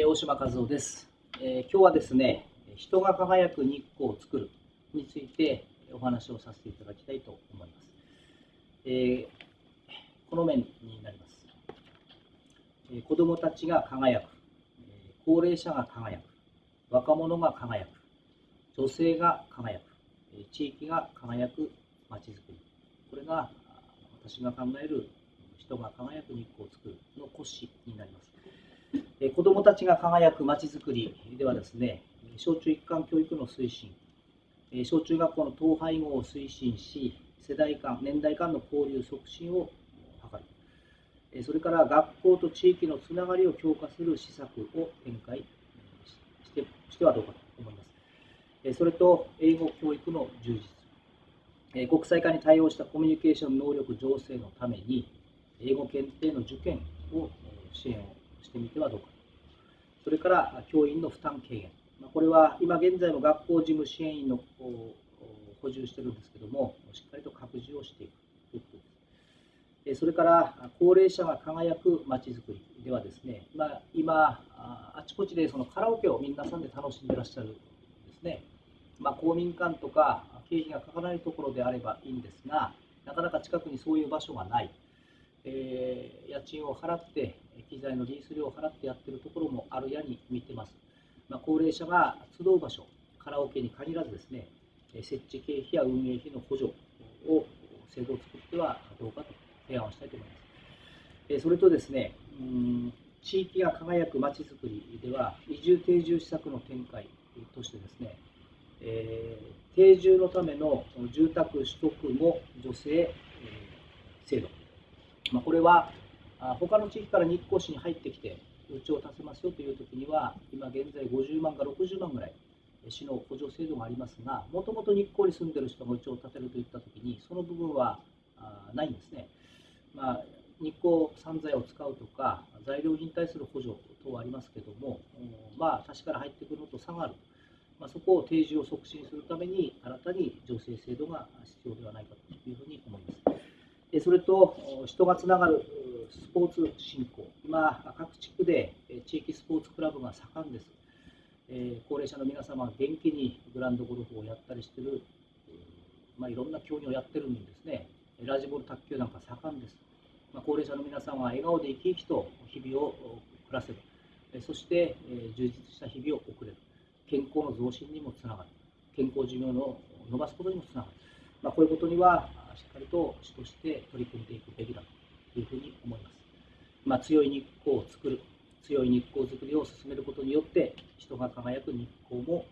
え、大島和夫です、え、今日はですね人が輝く日光を作るについてお話をさせていただきたいと思います、えー、この面になります、え子どもたちが輝く、え高齢者が輝く。若者が輝く。女性が輝く、え地域が輝く。まちづくり。これが私が考える人が輝く日光を作るの骨子。子どもたちが輝くまちづくりではですね、小中一貫教育の推進、小中学校の統廃合を推進し、世代間、年代間の交流促進を図る、それから学校と地域のつながりを強化する施策を展開してしてはどうかと思います。それと、英語教育の充実、国際化に対応したコミュニケーション能力醸成のために、英語検定の受験を支援をしてみてはどうか。それから教員の負担軽減。これは今現在も学校事務支援員の補充してるんですけども、しっかりと拡充をしていくということです。それから高齢者が輝くまちづくりではですね、まあ、今、あちこちでそのカラオケを皆さんで楽しんでいらっしゃるんですね。まあ、公民館とか経費がかからないところであればいいんですが、なかなか近くにそういう場所がない。えー、家賃を払って、機材のリース料を払ってやってるところもあるやに見てます。まあ、高齢者が集う場所、カラオケに限らずですね、設置経費や運営費の補助を制度を作ってはどうかと提案をしたいと思います。えそれとですね、うん地域が輝くまちづくりでは、移住定住施策の展開としてですね、えー、定住のための住宅取得も助成、えー、制度、まあ、これは他の地域から日光市に入ってきて、うちを建てますよというときには、今現在50万か60万ぐらい、市の補助制度がありますが、もともと日光に住んでる人がうちを建てるといったときに、その部分はないんですね。まあ、日光産材を使うとか、材料費に対する補助等はありますけども、まあ、他市から入ってくるのと差がある。まあ、そこを提示を促進するために、新たに助成制度が必要ではないかというふうに思います。それと人がつながるスポーツ振興、今、各地区で地域スポーツクラブが盛んです。高齢者の皆様が元気にグランドゴルフをやったりしてる、まあ、いろんな競技をやってるんですね。ラジボール卓球なんか盛んです。まあ、高齢者の皆さんは笑顔で生き生きと日々を暮らせる。そして、充実した日々を送れる。健康の増進にもつながる。健康寿命を伸ばすことにもつながる。まあ、こういうことにはしっかりと主として取り組んでいくべきだというふうに思います。まあ、強い日光を作る、強い日光づくりを進めることによって、人が輝く日光も